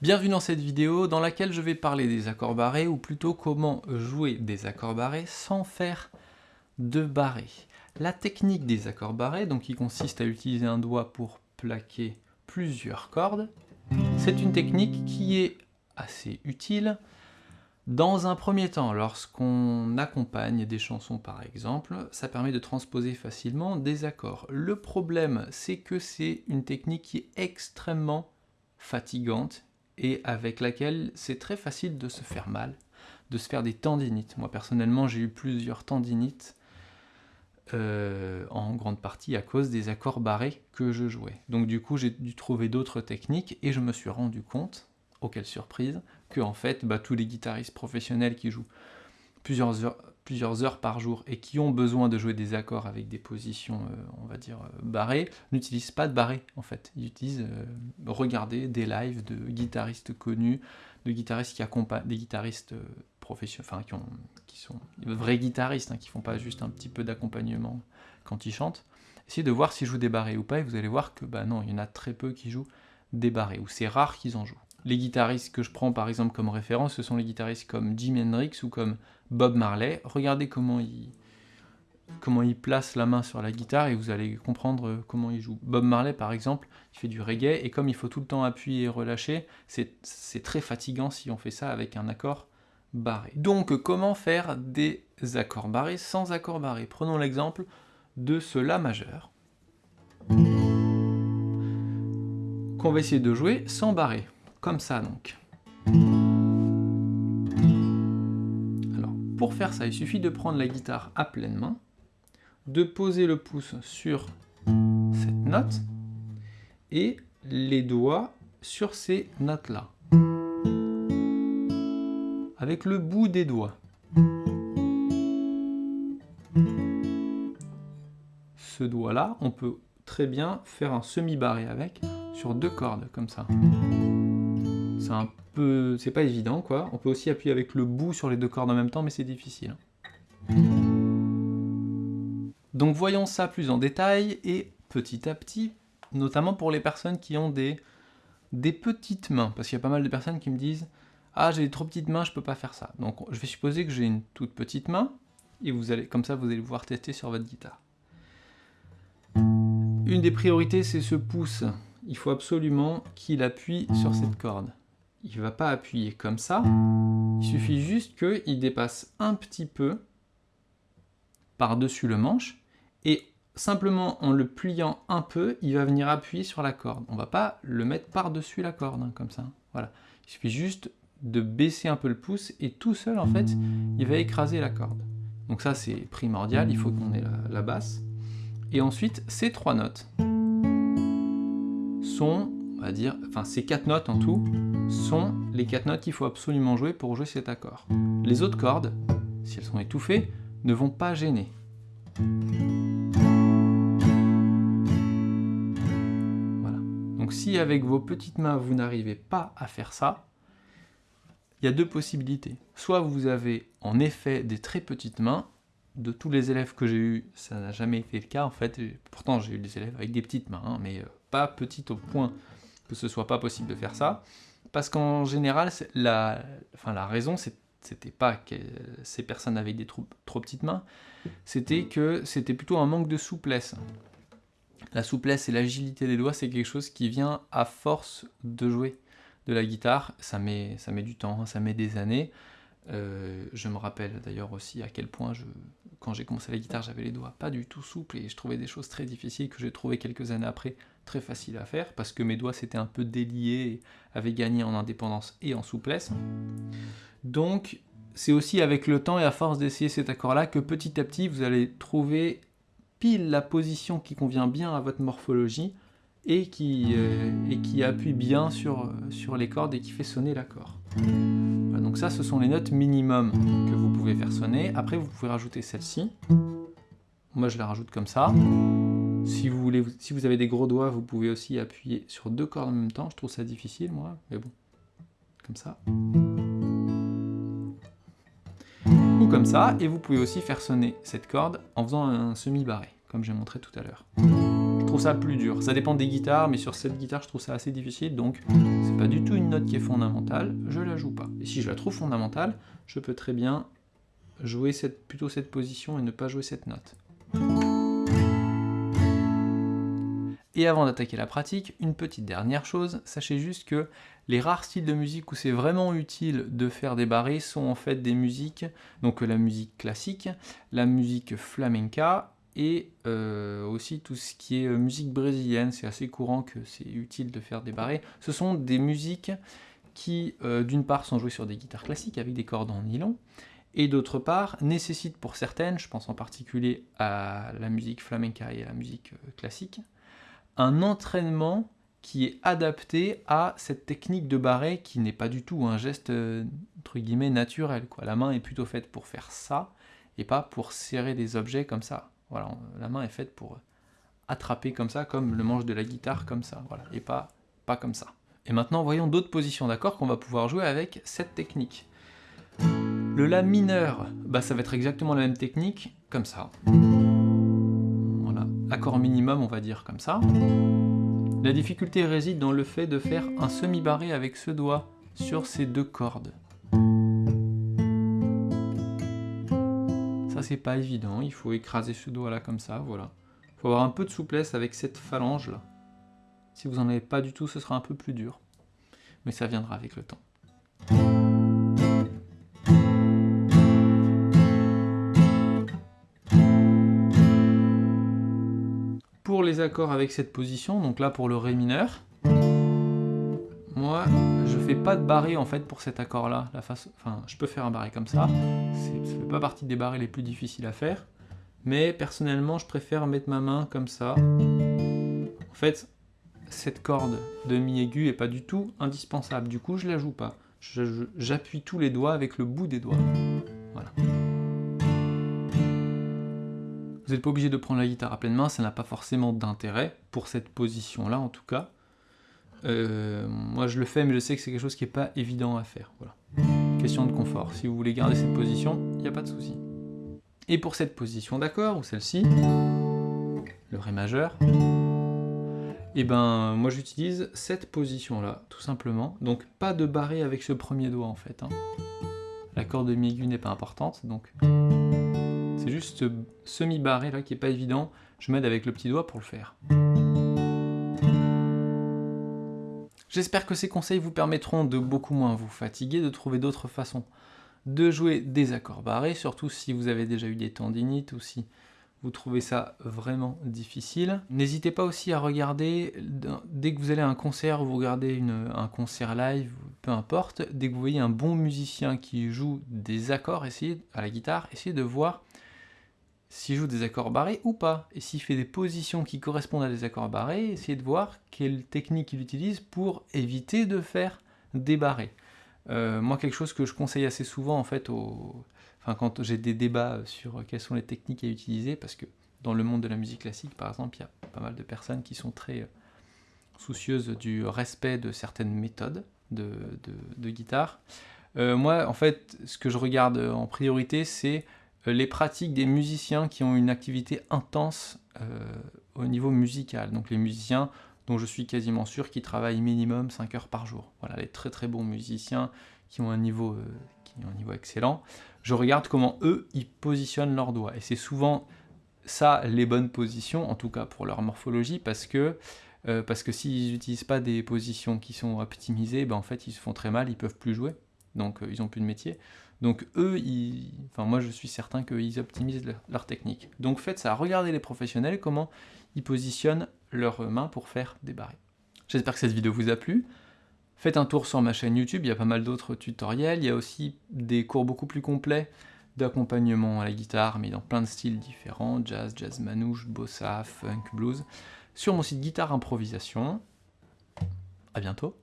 Bienvenue dans cette vidéo dans laquelle je vais parler des accords barrés, ou plutôt comment jouer des accords barrés sans faire de barrés. La technique des accords barrés, donc qui consiste à utiliser un doigt pour plaquer plusieurs cordes, c'est une technique qui est assez utile dans un premier temps, lorsqu'on accompagne des chansons par exemple, ça permet de transposer facilement des accords. Le problème, c'est que c'est une technique qui est extrêmement fatigante et avec laquelle c'est très facile de se faire mal, de se faire des tendinites. Moi personnellement j'ai eu plusieurs tendinites euh, en grande partie à cause des accords barrés que je jouais. Donc du coup j'ai dû trouver d'autres techniques et je me suis rendu compte, oh quelle surprise, que en fait bah, tous les guitaristes professionnels qui jouent plusieurs heures, plusieurs heures par jour et qui ont besoin de jouer des accords avec des positions, euh, on va dire, euh, barrées, n'utilisent pas de barrés en fait. Ils utilisent euh, regarder des lives de guitaristes connus, de guitaristes qui accompagnent, des guitaristes professionnels, enfin qui sont vrais guitaristes, hein, qui font pas juste un petit peu d'accompagnement quand ils chantent. Essayez de voir s'ils jouent des barrés ou pas et vous allez voir que bah non, il y en a très peu qui jouent des barrés, ou c'est rare qu'ils en jouent. Les guitaristes que je prends par exemple comme référence, ce sont les guitaristes comme Jimi Hendrix ou comme Bob Marley. Regardez comment il, comment il place la main sur la guitare et vous allez comprendre comment il joue. Bob Marley par exemple, il fait du reggae et comme il faut tout le temps appuyer et relâcher, c'est très fatigant si on fait ça avec un accord barré. Donc comment faire des accords barrés sans accords barrés? Prenons l'exemple de ce La majeur qu'on va essayer de jouer sans barré, ça donc. Pour faire ça, il suffit de prendre la guitare à pleine main, de poser le pouce sur cette note, et les doigts sur ces notes-là. Avec le bout des doigts. Ce doigt-là, on peut très bien faire un semi-barré avec, sur deux cordes, comme ça. C'est un peu... c'est pas évident, quoi. On peut aussi appuyer avec le bout sur les deux cordes en même temps, mais c'est difficile. Donc voyons ça plus en détail, et petit à petit, notamment pour les personnes qui ont des, des petites mains, parce qu'il y a pas mal de personnes qui me disent « Ah, j'ai des trop petites mains, je peux pas faire ça. » Donc je vais supposer que j'ai une toute petite main, et vous allez, comme ça vous allez pouvoir tester sur votre guitare. Une des priorités, c'est ce pouce. Il faut absolument qu'il appuie sur cette corde il ne va pas appuyer comme ça, il suffit juste qu'il dépasse un petit peu par-dessus le manche, et simplement en le pliant un peu, il va venir appuyer sur la corde. On ne va pas le mettre par-dessus la corde, hein, comme ça. Voilà. Il suffit juste de baisser un peu le pouce, et tout seul, en fait, il va écraser la corde. Donc ça, c'est primordial, il faut qu'on ait la, la basse. Et ensuite, ces trois notes sont on va dire, enfin ces quatre notes en tout, sont les quatre notes qu'il faut absolument jouer pour jouer cet accord. Les autres cordes, si elles sont étouffées, ne vont pas gêner. Voilà. Donc si avec vos petites mains vous n'arrivez pas à faire ça, il y a deux possibilités. Soit vous avez en effet des très petites mains, de tous les élèves que j'ai eu, ça n'a jamais été le cas en fait, pourtant j'ai eu des élèves avec des petites mains, hein, mais euh, pas petites au point que ce soit pas possible de faire ça, parce qu'en général, la, enfin, la raison, c'était pas que ces personnes avaient des trop, trop petites mains, c'était que c'était plutôt un manque de souplesse. La souplesse et l'agilité des doigts, c'est quelque chose qui vient à force de jouer de la guitare. Ça met, ça met du temps, ça met des années. Euh, je me rappelle d'ailleurs aussi à quel point, quand j'ai commencé la guitare, j'avais les doigts pas du tout souples et je trouvais des choses très difficiles que j'ai trouvé quelques années après très faciles à faire parce que mes doigts s'étaient un peu déliés et avaient gagné en indépendance et en souplesse. Donc c'est aussi avec le temps et à force d'essayer cet accord-là que petit à petit vous allez trouver pile la position qui convient bien à votre morphologie et qui, euh, appuie bien sur, sur les cordes et qui fait sonner l'accord donc ça, ce sont les notes minimum que vous pouvez faire sonner. Après, vous pouvez rajouter celle-ci. Moi, je la rajoute comme ça. Si vous, voulez, si vous avez des gros doigts, vous pouvez aussi appuyer sur deux cordes en même temps. Je trouve ça difficile, moi, mais bon. Comme ça. Ou comme ça. Et vous pouvez aussi faire sonner cette corde en faisant un semi-barré, comme j'ai montré tout à l'heure ça plus dur. Ça dépend des guitares, mais sur cette guitare, je trouve ça assez difficile, donc c'est pas du tout une note qui est fondamentale, je la joue pas. Et si je la trouve fondamentale, je peux très bien jouer cette, plutôt cette position et ne pas jouer cette note. Et avant d'attaquer la pratique, une petite dernière chose, sachez juste que les rares styles de musique où c'est vraiment utile de faire des barrés sont en fait des musiques, donc la musique classique, la musique flamenca, et euh, aussi tout ce qui est euh, musique brésilienne, c'est assez courant que c'est utile de faire des barrés. Ce sont des musiques qui, euh, d'une part, sont jouées sur des guitares classiques avec des cordes en nylon, et d'autre part, nécessitent pour certaines, je pense en particulier à la musique flamenca et à la musique classique, un entraînement qui est adapté à cette technique de barré qui n'est pas du tout un geste entre guillemets naturel. La main est plutôt faite pour faire ça et pas pour serrer des objets comme ça. Voilà, la main est faite pour attraper comme ça, comme le manche de la guitare comme ça, voilà, et pas, pas comme ça. Et maintenant, voyons d'autres positions d'accords qu'on va pouvoir jouer avec cette technique. Le La mineur, bah, ça va être exactement la même technique, comme ça. Voilà, accord minimum, on va dire comme ça. La difficulté réside dans le fait de faire un semi-barré avec ce doigt sur ces deux cordes. C'est pas évident, il faut écraser ce doigt là comme ça, voilà. Il faut avoir un peu de souplesse avec cette phalange là. Si vous en avez pas du tout, ce sera un peu plus dur. Mais ça viendra avec le temps. pour les accords avec cette position, donc là pour le Ré mineur, fais pas de barré en fait pour cet accord là. La face... Enfin, je peux faire un barré comme ça, ça fait pas partie des barrés les plus difficiles à faire, mais personnellement je préfère mettre ma main comme ça. En fait, cette corde de mi aigu est pas du tout indispensable, du coup je la joue pas. J'appuie tous les doigts avec le bout des doigts. Voilà. Vous n'êtes pas obligé de prendre la guitare à pleine main, ça n'a pas forcément d'intérêt, pour cette position-là en tout cas. Euh, moi je le fais, mais je sais que c'est quelque chose qui n'est pas évident à faire. Question de confort. Si vous voulez garder cette position, il n'y a pas de souci. Et pour cette position d'accord, ou celle-ci, le Ré majeur, et eh ben moi j'utilise cette position-là, tout simplement. Donc pas de barré avec ce premier doigt en fait. Hein. La corde de mi aigu n'est pas importante, donc c'est juste ce semi-barré là qui est pas évident. Je m'aide avec le petit doigt pour le faire. J'espère que ces conseils vous permettront de beaucoup moins vous fatiguer, de trouver d'autres façons de jouer des accords barrés, surtout si vous avez déjà eu des tendinites ou si vous trouvez ça vraiment difficile. N'hésitez pas aussi à regarder, dès que vous allez à un concert, ou vous regardez un concert live, peu importe, dès que vous voyez un bon musicien qui joue des accords essayez, à la guitare, essayez de voir s'il joue des accords barrés ou pas. Et s'il fait des positions qui correspondent à des accords barrés, essayez de voir quelle technique il utilise pour éviter de faire des barrés. Euh, moi, quelque chose que je conseille assez souvent, en fait, quand j'ai des débats sur quelles sont les techniques à utiliser, parce que dans le monde de la musique classique, par exemple, il y a pas mal de personnes qui sont très euh, soucieuses du respect de certaines méthodes de, guitare. Euh, moi, en fait, ce que je regarde en priorité, c'est les pratiques des musiciens qui ont une activité intense euh, au niveau musical. Donc les musiciens dont je suis quasiment sûr qu'ils travaillent minimum 5 heures par jour. Voilà, les très très bons musiciens qui ont un niveau, euh, qui niveau excellent. Je regarde comment eux, ils positionnent leurs doigts. Et c'est souvent ça les bonnes positions, en tout cas pour leur morphologie, parce que que s'ils n'utilisent pas des positions qui sont optimisées, ben en fait ils se font très mal, ils peuvent plus jouer, donc ils n'ont plus de métier. Donc eux, enfin moi je suis certain qu'ils optimisent leur, technique. Donc faites ça, regardez les professionnels, comment ils positionnent leurs mains pour faire des barrés. J'espère que cette vidéo vous a plu. Faites un tour sur ma chaîne YouTube, il y a pas mal d'autres tutoriels, il y a aussi des cours beaucoup plus complets d'accompagnement à la guitare, mais dans plein de styles différents, jazz, jazz manouche, bossa, funk, blues, sur mon site Guitare Improvisation. A bientôt